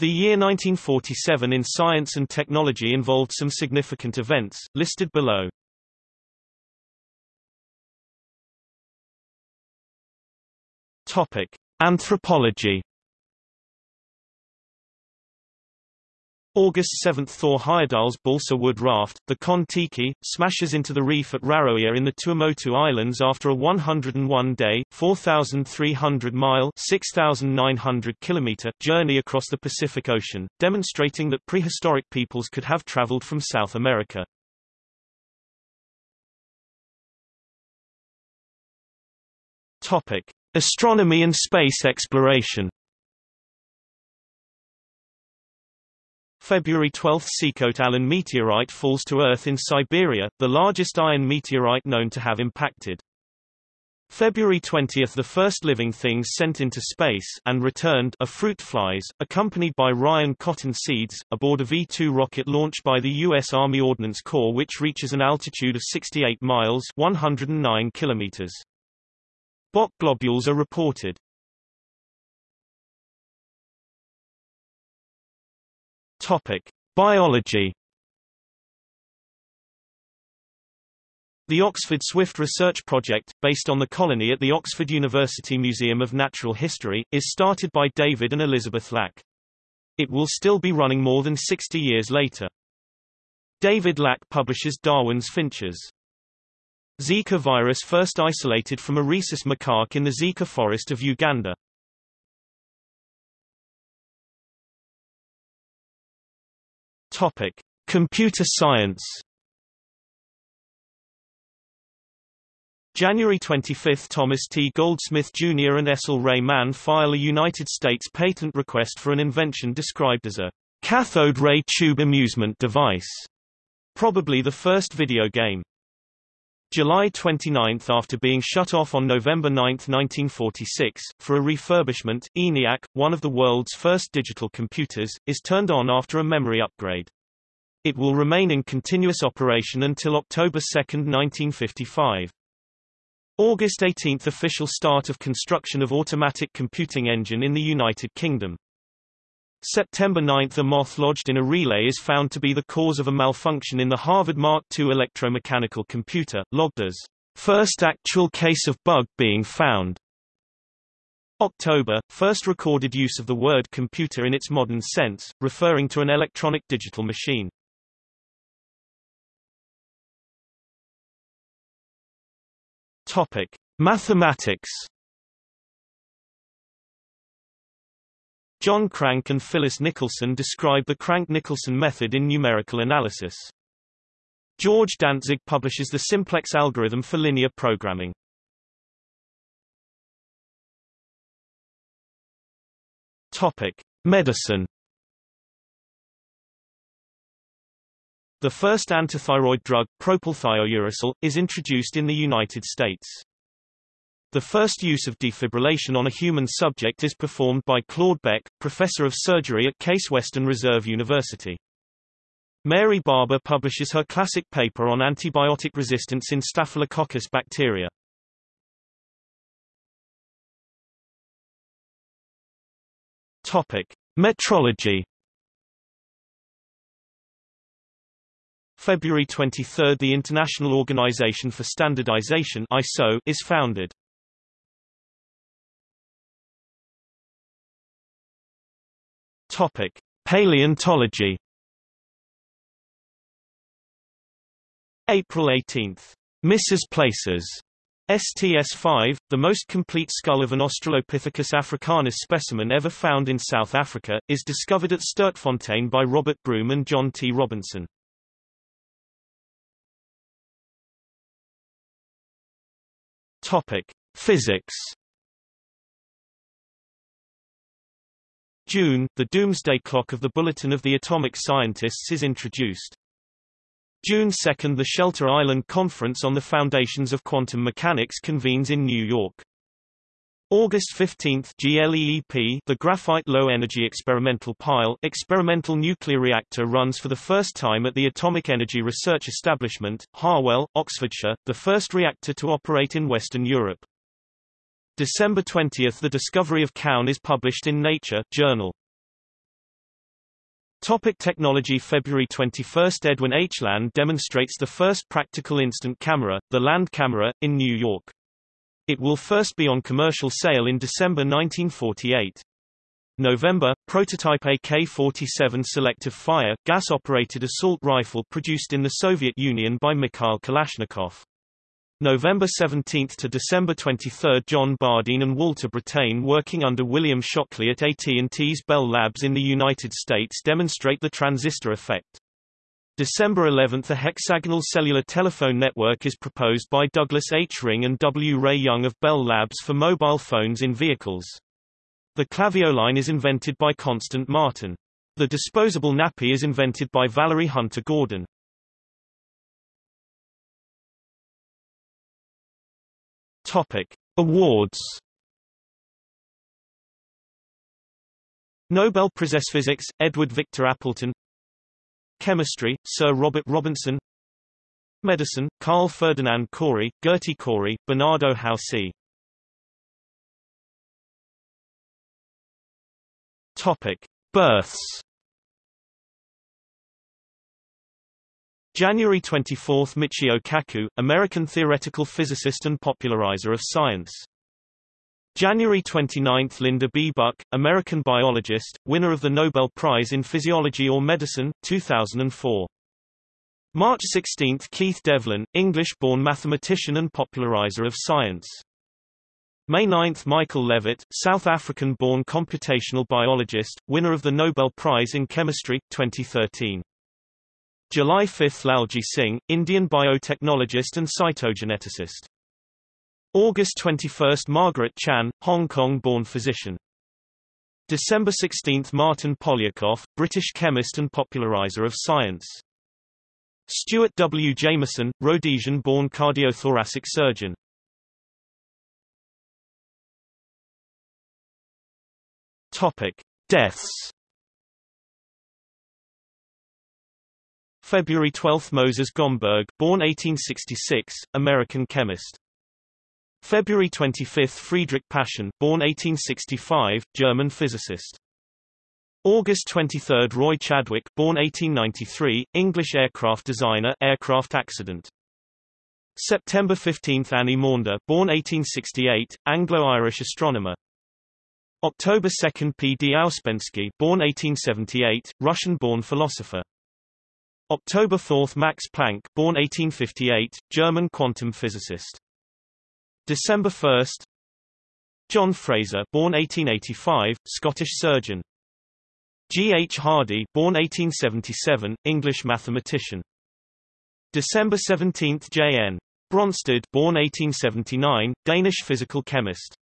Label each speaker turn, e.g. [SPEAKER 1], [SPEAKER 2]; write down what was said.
[SPEAKER 1] The year 1947 in science and technology involved some significant events, listed below. Topic: Anthropology. August 7 Thor Heyerdahl's balsa wood raft, the Kon-Tiki, smashes into the reef at Raroia in the Tuamotu Islands after a 101-day, 4,300-mile (6,900 kilometer) journey across the Pacific Ocean, demonstrating that prehistoric peoples could have traveled from South America. Topic: Astronomy and space exploration. February 12 Sikhote-Alin meteorite falls to Earth in Siberia, the largest iron meteorite known to have impacted. February 20 – The first living things sent into space and returned are fruit flies, accompanied by Ryan cotton seeds, aboard a V-2 rocket launched by the U.S. Army Ordnance Corps which reaches an altitude of 68 miles 109 kilometers. Bok globules are reported. Topic: Biology. The Oxford Swift Research Project, based on the colony at the Oxford University Museum of Natural History, is started by David and Elizabeth Lack. It will still be running more than 60 years later. David Lack publishes Darwin's Finches. Zika virus first isolated from a rhesus macaque in the Zika forest of Uganda. Topic: Computer science. January 25 – Thomas T. Goldsmith Jr. and Cecil Ray Mann file a United States patent request for an invention described as a cathode ray tube amusement device, probably the first video game. July 29 – After being shut off on November 9, 1946, for a refurbishment, ENIAC, one of the world's first digital computers, is turned on after a memory upgrade. It will remain in continuous operation until October 2, 1955. August 18 – Official start of construction of automatic computing engine in the United Kingdom. September 9 – A moth lodged in a relay is found to be the cause of a malfunction in the Harvard Mark II electromechanical computer, logged as first actual case of bug being found. October – First recorded use of the word computer in its modern sense, referring to an electronic digital machine. Topic. Mathematics John Crank and Phyllis Nicolson describe the Crank-Nicolson method in numerical analysis. George Dantzig publishes the simplex algorithm for linear programming. Topic: Medicine. The first antithyroid drug, propylthiouracil, is introduced in the United States. The first use of defibrillation on a human subject is performed by Claude Beck, professor of surgery at Case Western Reserve University. Mary Barber publishes her classic paper on antibiotic resistance in Staphylococcus bacteria. Topic: Metrology. February 23 – The International Organization for Standardization ISO is founded. Topic: Paleontology. April 18. Mrs. Ples. STS-5, the most complete skull of an Australopithecus africanus specimen ever found in South Africa, is discovered at Sterkfontein by Robert Broom and John T. Robinson. Topic: Physics. June, the doomsday clock of the Bulletin of the Atomic Scientists is introduced. June 2 – The Shelter Island Conference on the Foundations of Quantum Mechanics convenes in New York. August 15 GLEEP the Graphite Low Energy Experimental Pile experimental nuclear reactor runs for the first time at the Atomic Energy Research Establishment, Harwell, Oxfordshire, the first reactor to operate in Western Europe. December 20 – The discovery of kaon is published in Nature journal. Topic technology February 21 – Edwin H. Land demonstrates the first practical instant camera, the Land camera, in New York. It will first be on commercial sale in December 1948. November, prototype AK-47 selective fire, gas-operated assault rifle produced in the Soviet Union by Mikhail Kalashnikov. November 17 to December 23 John Bardeen and Walter Brattain working under William Shockley at AT&T's Bell Labs in the United States demonstrate the transistor effect. December 11 a hexagonal cellular telephone network is proposed by Douglas H. Ring and W. Ray Young of Bell Labs for mobile phones in vehicles. The clavioline is invented by Constant Martin. The disposable nappy is invented by Valerie Hunter Gordon. Topic: Awards. Nobel Prize Physics, Edward Victor Appleton. Chemistry, Sir Robert Robinson. Medicine, Carl Ferdinand Cori, Gerty Cori, Bernardo Houssay Topic: Births January 24 – Michio Kaku, American theoretical physicist and popularizer of science. January 29 – Linda B. Buck, American biologist, winner of the Nobel Prize in Physiology or Medicine, 2004. March 16 – Keith Devlin, English-born mathematician and popularizer of science. May 9 – Michael Levitt, South African-born computational biologist, winner of the Nobel Prize in Chemistry, 2013. July 5 – Lalji Singh, Indian biotechnologist and cytogeneticist. August 21 – Margaret Chan, Hong Kong-born physician. December 16 – Martyn Poliakoff, British chemist and popularizer of science. Stuart W. Jamieson, Rhodesian-born cardiothoracic surgeon. Topic: Deaths. February 12 – Moses Gomberg born 1866, American chemist. February 25 – Friedrich Paschen born 1865, German physicist. August 23 – Roy Chadwick born 1893, English aircraft designer aircraft accident. September 15 – Annie Maunder born 1868, Anglo-Irish astronomer. October 2 – P. D. Ouspensky born 1878, Russian-born philosopher. October 4 – Max Planck born 1858, German quantum physicist. December 1 John Fraser born 1885, Scottish surgeon. G. H. Hardy born 1877, English mathematician. December 17 J. N. Bronsted born 1879, Danish physical chemist.